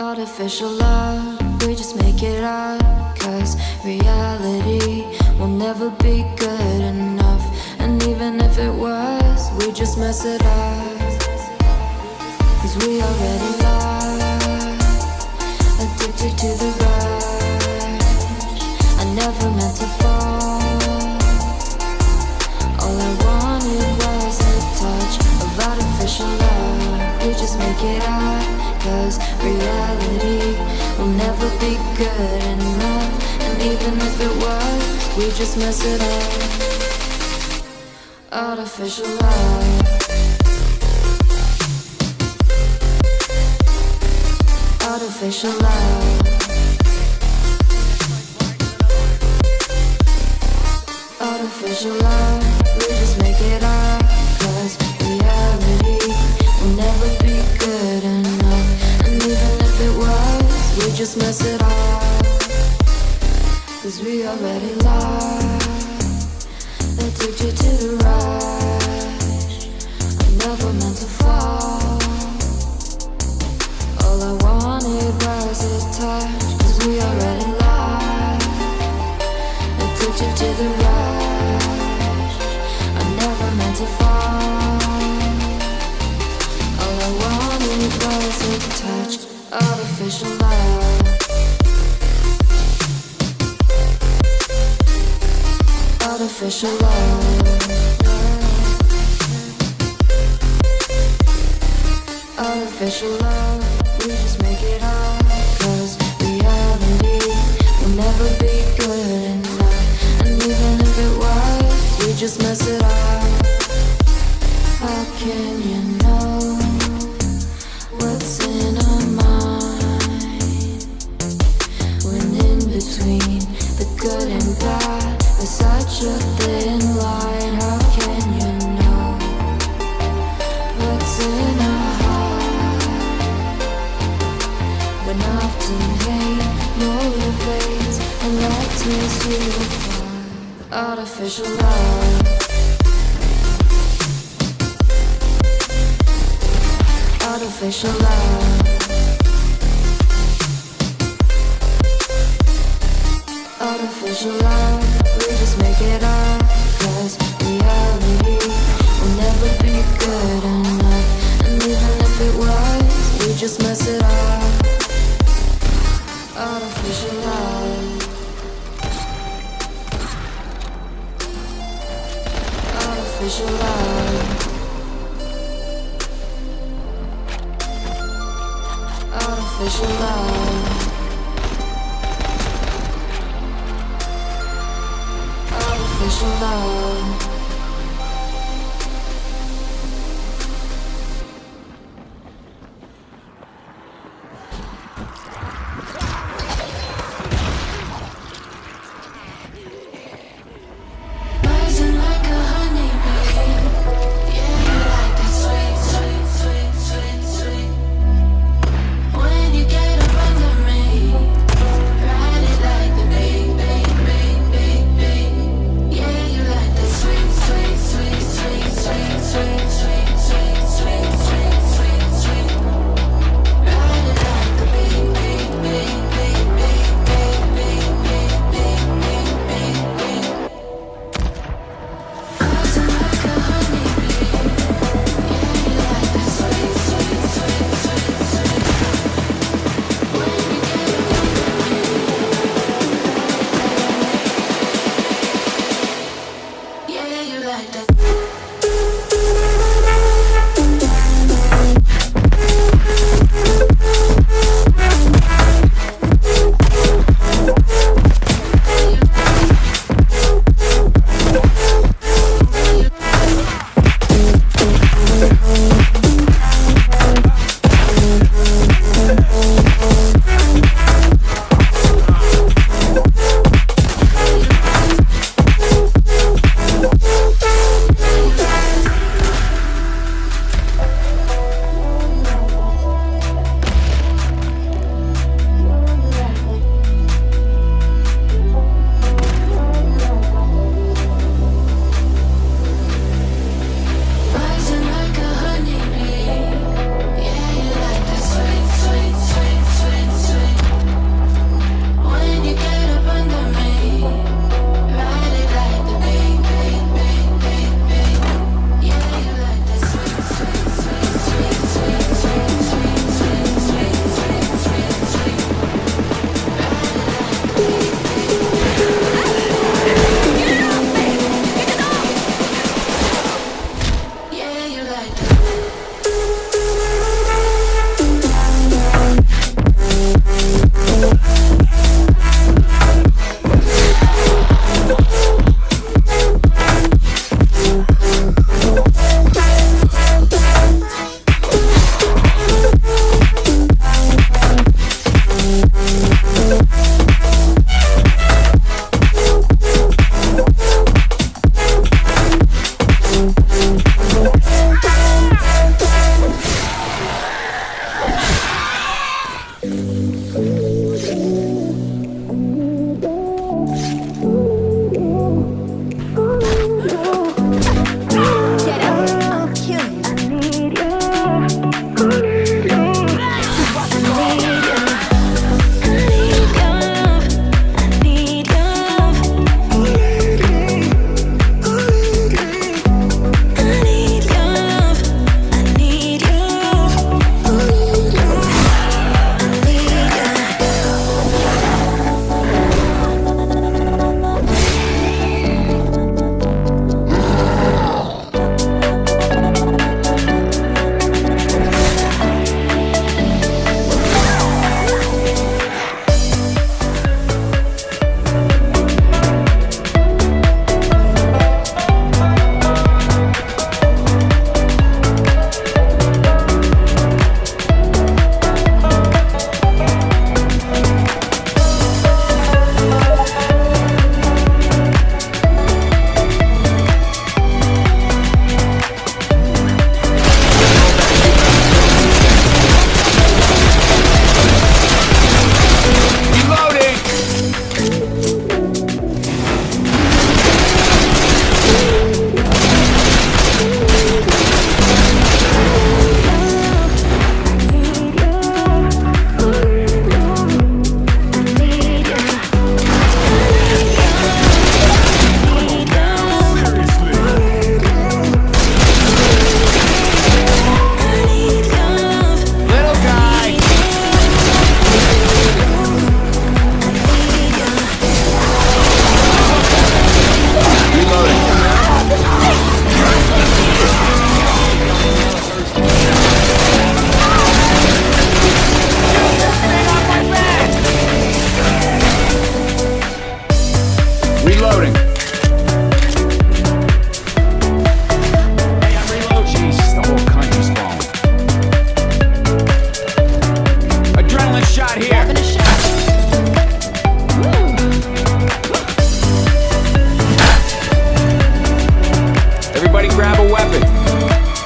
Artificial love, we just make it up. Cause reality will never be good enough. And even if it was, we just mess it up. Cause we already lost, will never be good enough. And even if it was, we just mess it up. Artificial love. Artificial love. Cause we already lost. Addicted to the rush. I never meant to fall. All I wanted was a touch. Cause we already lost. Addicted to the rush. I never meant to fall. All I wanted was a touch. Artificial love Artificial love. Artificial love We just make it up Cause will never be good enough. And even if it was We just mess Artificial love. Artificial love. Artificial love, we just make it up Artificial love. Artificial love a weapon.